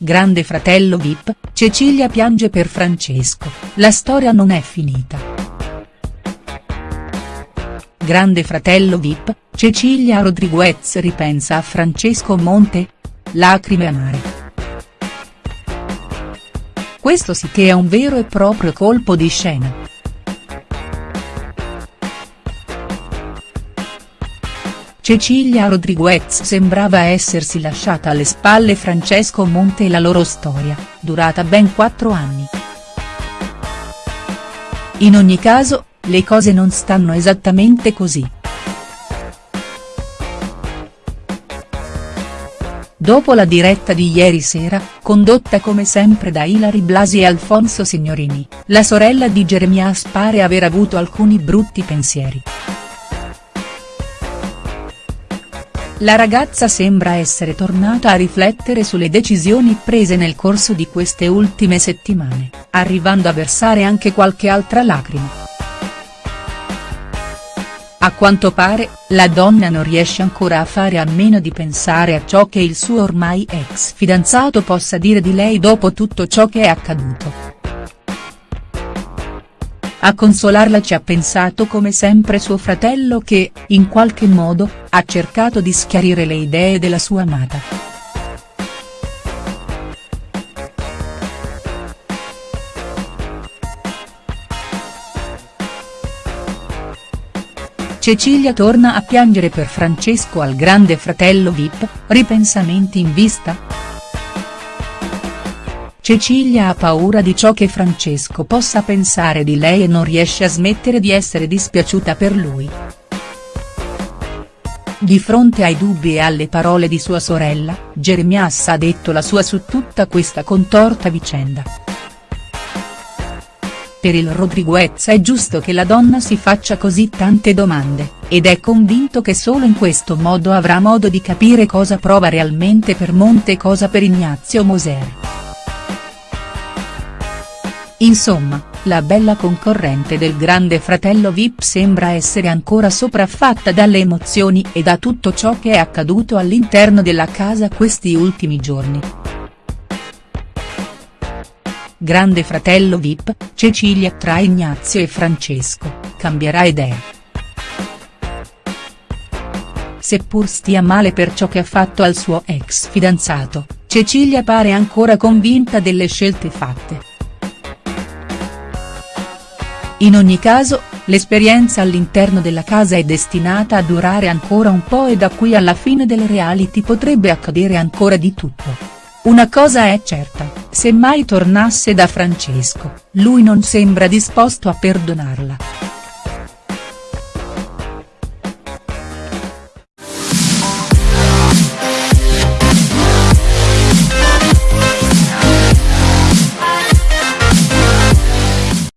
Grande fratello Vip, Cecilia piange per Francesco, la storia non è finita. Grande fratello Vip, Cecilia Rodriguez ripensa a Francesco Monte? Lacrime amare. Questo sì che è un vero e proprio colpo di scena. Cecilia Rodriguez sembrava essersi lasciata alle spalle Francesco Monte e la loro storia, durata ben quattro anni. In ogni caso, le cose non stanno esattamente così. Dopo la diretta di ieri sera, condotta come sempre da Ilari Blasi e Alfonso Signorini, la sorella di Jeremias pare aver avuto alcuni brutti pensieri. La ragazza sembra essere tornata a riflettere sulle decisioni prese nel corso di queste ultime settimane, arrivando a versare anche qualche altra lacrima. A quanto pare, la donna non riesce ancora a fare a meno di pensare a ciò che il suo ormai ex fidanzato possa dire di lei dopo tutto ciò che è accaduto. A consolarla ci ha pensato come sempre suo fratello che, in qualche modo, ha cercato di schiarire le idee della sua amata. Cecilia torna a piangere per Francesco al grande fratello Vip, ripensamenti in vista?. Cecilia ha paura di ciò che Francesco possa pensare di lei e non riesce a smettere di essere dispiaciuta per lui. Di fronte ai dubbi e alle parole di sua sorella, Jeremias ha detto la sua su tutta questa contorta vicenda. Per il Rodriguez è giusto che la donna si faccia così tante domande, ed è convinto che solo in questo modo avrà modo di capire cosa prova realmente per Monte e cosa per Ignazio Moser. Insomma, la bella concorrente del grande fratello Vip sembra essere ancora sopraffatta dalle emozioni e da tutto ciò che è accaduto all'interno della casa questi ultimi giorni. Grande fratello Vip, Cecilia tra Ignazio e Francesco, cambierà idea. Seppur stia male per ciò che ha fatto al suo ex fidanzato, Cecilia pare ancora convinta delle scelte fatte. In ogni caso, l'esperienza all'interno della casa è destinata a durare ancora un po' e da qui alla fine del reality potrebbe accadere ancora di tutto. Una cosa è certa, se mai tornasse da Francesco, lui non sembra disposto a perdonarla.